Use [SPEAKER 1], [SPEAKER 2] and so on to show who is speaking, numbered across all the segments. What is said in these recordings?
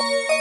[SPEAKER 1] Música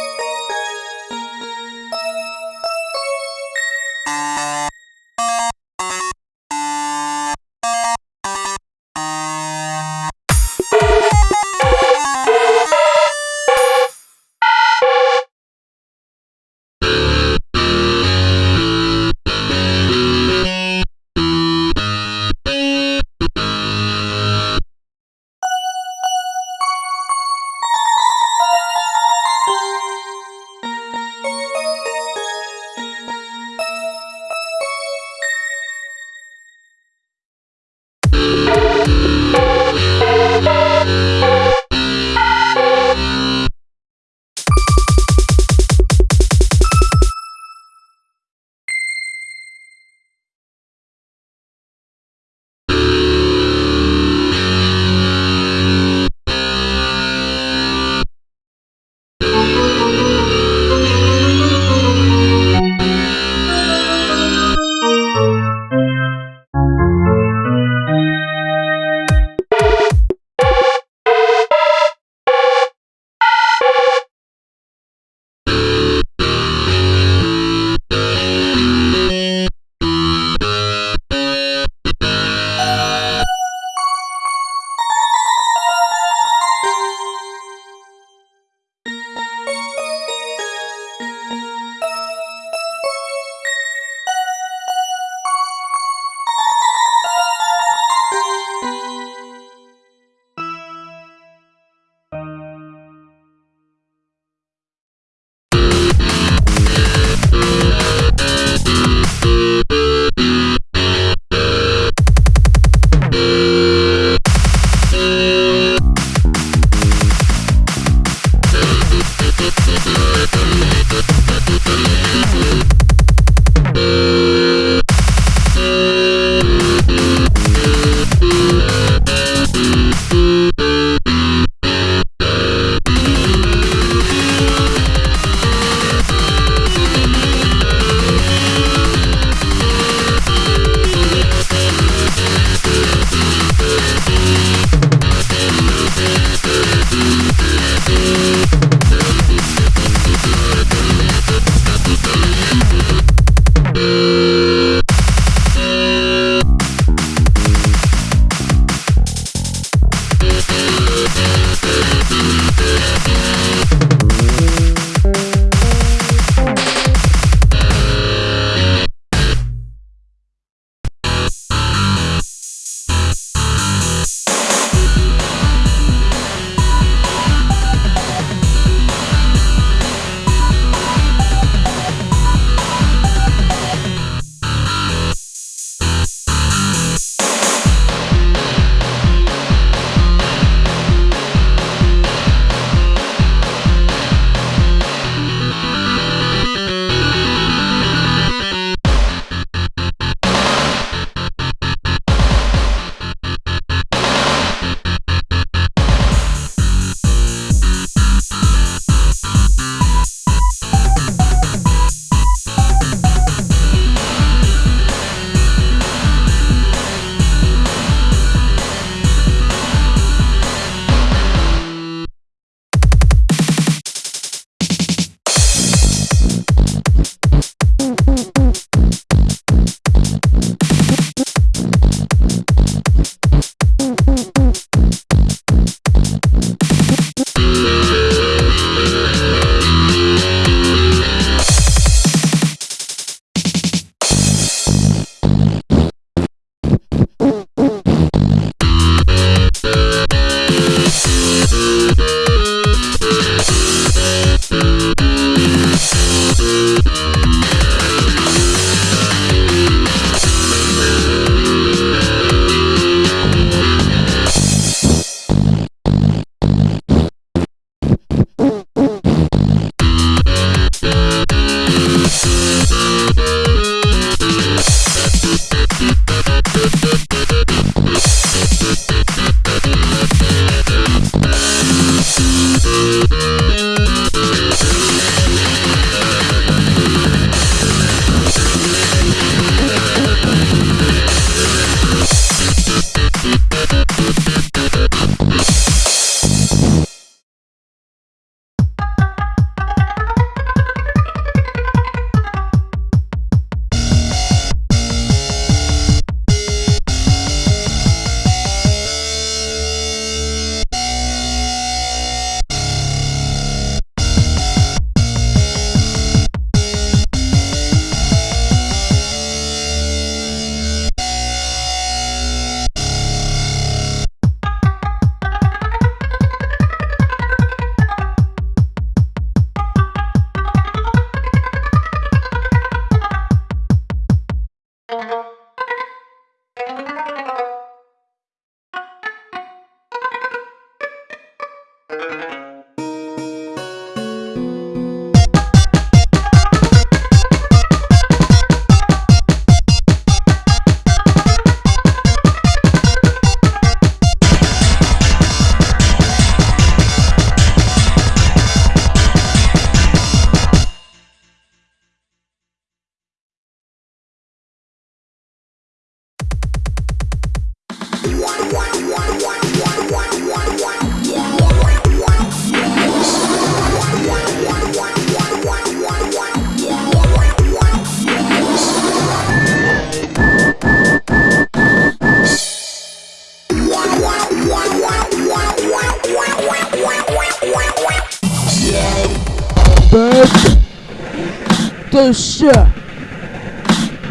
[SPEAKER 1] pêcheur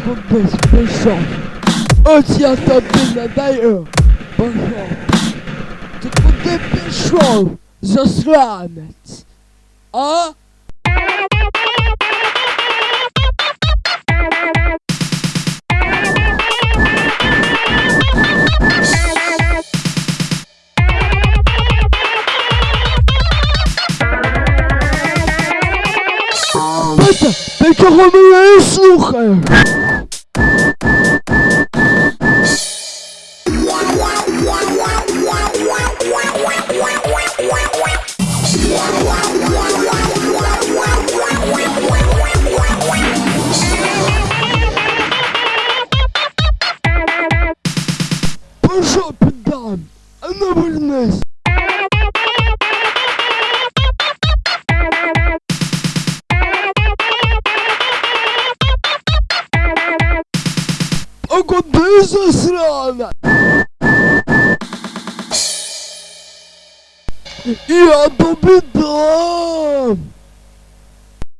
[SPEAKER 1] Complexe pêchant Aussi attendu la d'ailleurs Bonjour. Tout le monde est pêcheur Zaslanec A Петя, ти чого мене не слухаєш? Пішов піддам, а не вернись. zasrana! Ja to by dam!